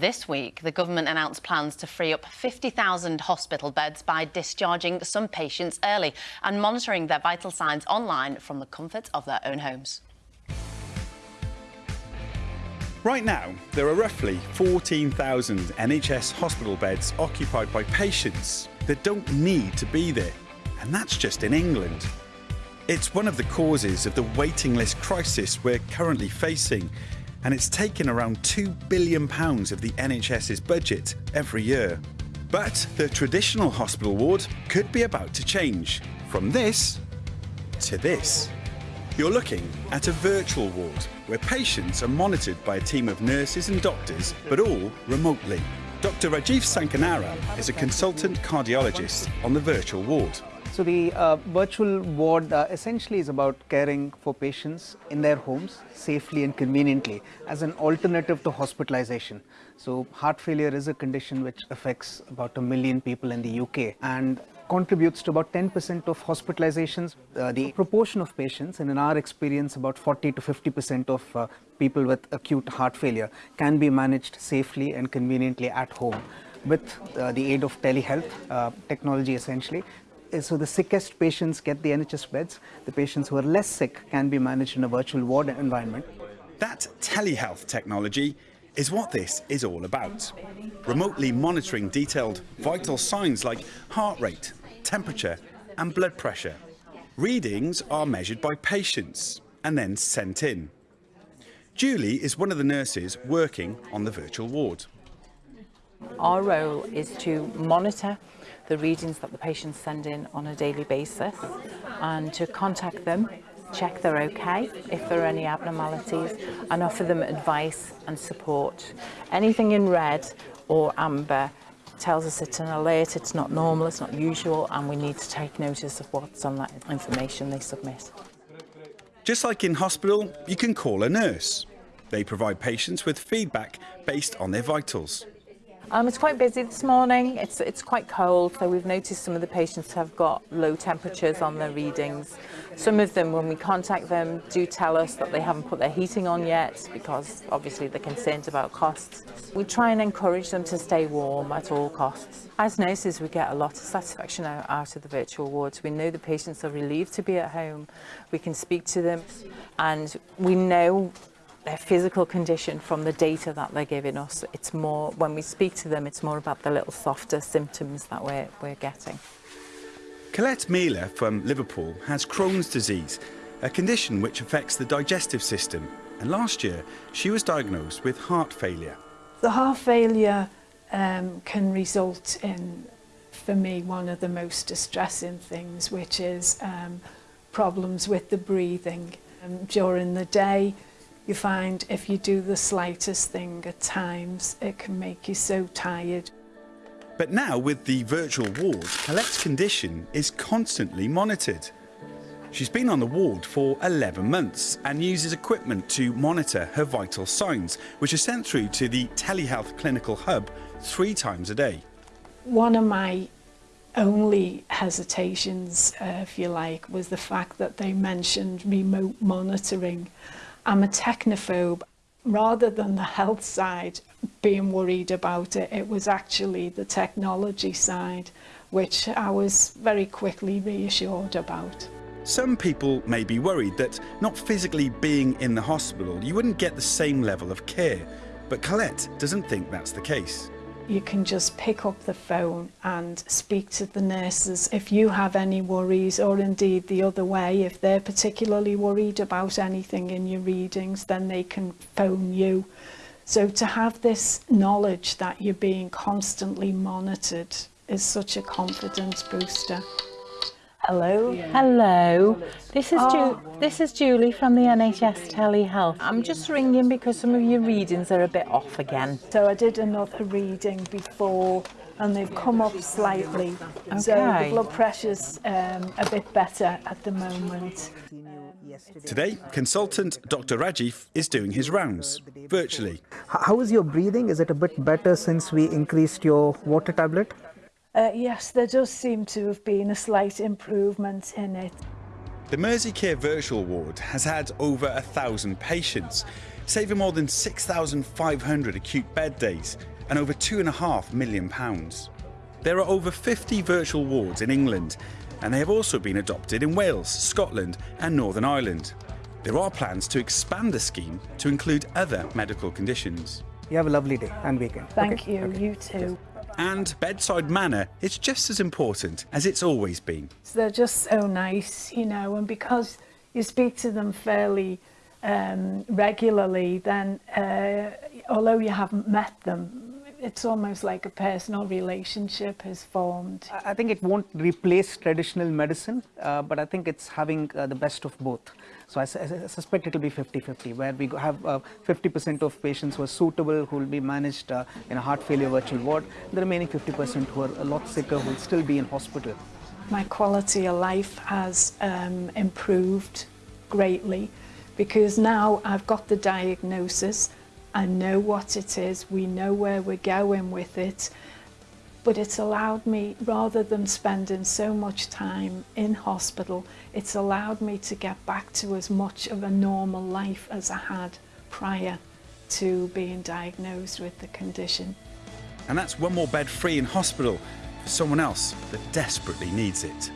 This week, the government announced plans to free up 50,000 hospital beds by discharging some patients early and monitoring their vital signs online from the comfort of their own homes. Right now, there are roughly 14,000 NHS hospital beds occupied by patients that don't need to be there, and that's just in England. It's one of the causes of the waiting list crisis we're currently facing, and it's taken around £2 billion of the NHS's budget every year. But the traditional hospital ward could be about to change from this to this. You're looking at a virtual ward where patients are monitored by a team of nurses and doctors, but all remotely. Dr. Rajiv Sankaranarayanan is a consultant cardiologist on the virtual ward. So the uh, virtual ward uh, essentially is about caring for patients in their homes safely and conveniently as an alternative to hospitalization. So heart failure is a condition which affects about a million people in the UK and contributes to about 10% of hospitalizations. Uh, the proportion of patients, and in our experience about 40 to 50% of uh, people with acute heart failure can be managed safely and conveniently at home with uh, the aid of telehealth uh, technology essentially. So the sickest patients get the NHS beds. The patients who are less sick can be managed in a virtual ward environment. That telehealth technology is what this is all about. Remotely monitoring detailed vital signs like heart rate, temperature and blood pressure. Readings are measured by patients and then sent in. Julie is one of the nurses working on the virtual ward. Our role is to monitor the readings that the patients send in on a daily basis and to contact them, check they're okay, if there are any abnormalities, and offer them advice and support. Anything in red or amber tells us it's an alert, it's not normal, it's not usual, and we need to take notice of what's on that information they submit. Just like in hospital, you can call a nurse. They provide patients with feedback based on their vitals. Um, it's quite busy this morning. It's, it's quite cold, so we've noticed some of the patients have got low temperatures on their readings. Some of them, when we contact them, do tell us that they haven't put their heating on yet because obviously they're concerned about costs. We try and encourage them to stay warm at all costs. As nurses, we get a lot of satisfaction out of the virtual wards. We know the patients are relieved to be at home. We can speak to them and we know their physical condition from the data that they're giving us. It's more, when we speak to them, it's more about the little softer symptoms that we're, we're getting. Colette Mealer from Liverpool has Crohn's disease, a condition which affects the digestive system. And last year, she was diagnosed with heart failure. The heart failure um, can result in, for me, one of the most distressing things, which is um, problems with the breathing. Um, during the day, you find if you do the slightest thing at times, it can make you so tired. But now with the virtual ward, Colette's condition is constantly monitored. She's been on the ward for 11 months and uses equipment to monitor her vital signs, which are sent through to the telehealth clinical hub three times a day. One of my only hesitations, uh, if you like, was the fact that they mentioned remote monitoring. I'm a technophobe. Rather than the health side being worried about it, it was actually the technology side, which I was very quickly reassured about. Some people may be worried that not physically being in the hospital, you wouldn't get the same level of care. But Colette doesn't think that's the case you can just pick up the phone and speak to the nurses if you have any worries or indeed the other way if they're particularly worried about anything in your readings then they can phone you so to have this knowledge that you're being constantly monitored is such a confidence booster. Hello. Yeah. Hello. This is oh. this is Julie from the NHS Telehealth. I'm just ringing because some of your readings are a bit off again. So I did another reading before and they've come up slightly. Okay. So the blood pressure's um, a bit better at the moment. Today, consultant Dr. Rajiv is doing his rounds, virtually. How is your breathing? Is it a bit better since we increased your water tablet? Uh, yes, there does seem to have been a slight improvement in it. The Merseycare Virtual Ward has had over a thousand patients. saving more than 6,500 acute bed days and over £2.5 million. There are over 50 virtual wards in England, and they have also been adopted in Wales, Scotland, and Northern Ireland. There are plans to expand the scheme to include other medical conditions. You have a lovely day and weekend. Thank Okay? you, Okay. you too. And bedside manner is just as important as it's always been. They're just so nice, you know, and because you speak to them fairly um, regularly, then uh, although you haven't met them, it's almost like a personal relationship has formed. I think it won't replace traditional medicine, uh, but I think it's having uh, the best of both. So I, su- I suspect it will be 50-50, where we have 50% of patients who are suitable, who will be managed uh, in a heart failure virtual ward, the remaining 50% who are a lot sicker, who will still be in hospital. my quality of life has um, improved greatly because now I've got the diagnosis, I know what it is, we know where we're going with it, but it's allowed me, rather than spending so much time in hospital, it's allowed me to get back to as much of a normal life as I had prior to being diagnosed with the condition. And that's one more bed free in hospital for someone else that desperately needs it.